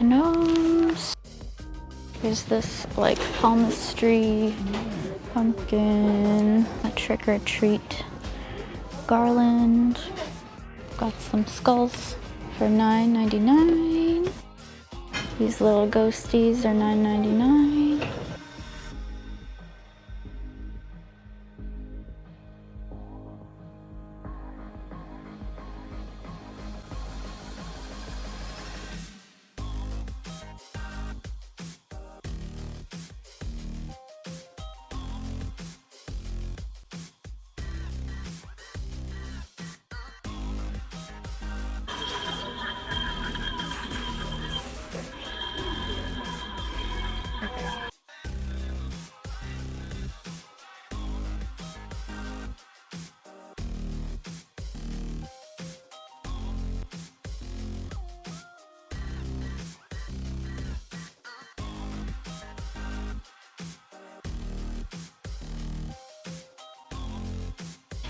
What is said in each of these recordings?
gnomes. There's this like palmistry pumpkin, a trick or treat garland. Got some skulls for $9.99. These little ghosties are $9.99.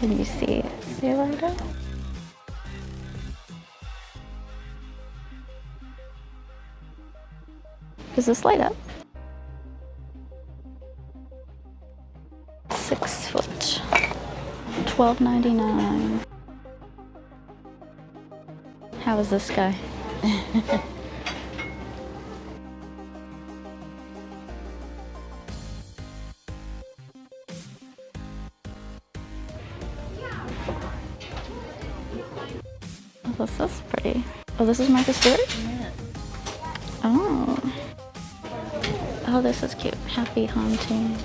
Can you see it? See light Does this light up? Six foot. Twelve ninety nine. How is this guy? this is pretty. Oh, this is Martha Stewart? Yes. Oh. Oh, this is cute. Happy haunting.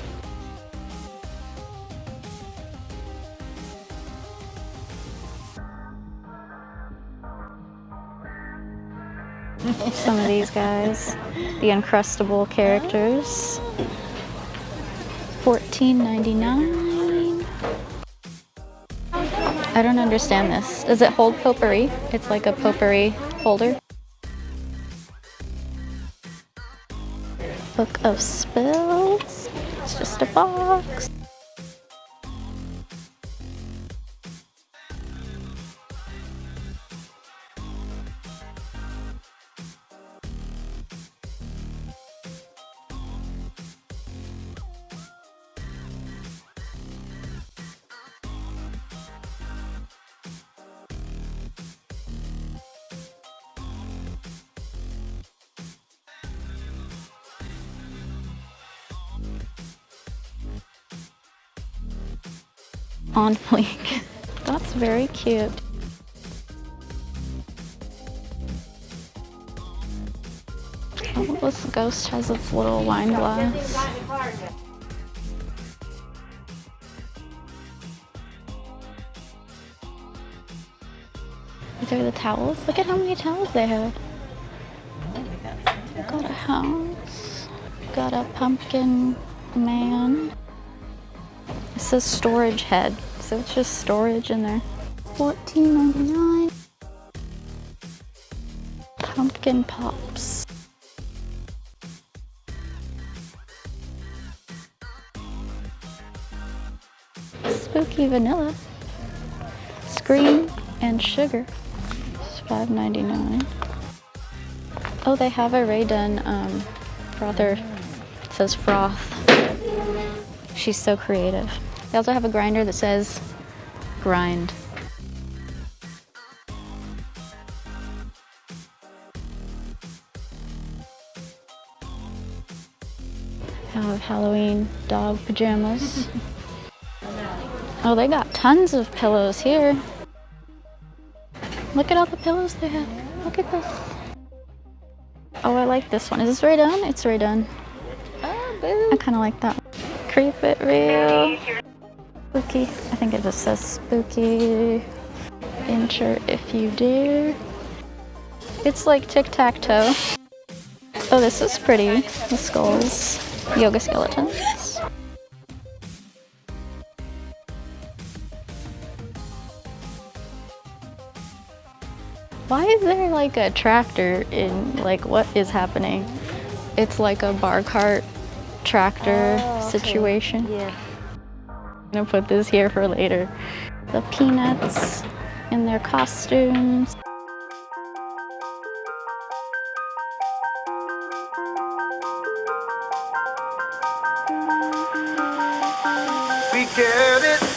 Some of these guys, the Uncrustable characters. $14.99. I don't understand this. Does it hold potpourri? It's like a potpourri holder. Book of Spells. It's just a box. On fleek. That's very cute. Oh, this ghost has its little wine glass. These are the towels. Look at how many towels they have. Got a house. Got a pumpkin man. It says storage head, so it's just storage in there. $14.99. Pumpkin pops. Spooky vanilla. Scream and sugar. It's $5.99. Oh, they have a Rae Dunn um, frother. It says froth. She's so creative. They also have a grinder that says grind. Have Halloween dog pajamas. Oh, they got tons of pillows here. Look at all the pillows they have. Look at this. Oh, I like this one. Is this Rae Dunn? It's Rae Dunn. Oh, boo. I kind of like that. Creep it real. Spooky. I think it just says spooky. Enter if you dare. It's like tic-tac-toe. Oh, this is pretty. The skulls. Yoga skeletons. Why is there like a tractor in like what is happening? It's like a bar cart tractor Oh, okay. situation. Yeah gonna put this here for later. The peanuts in their costumes. We get it.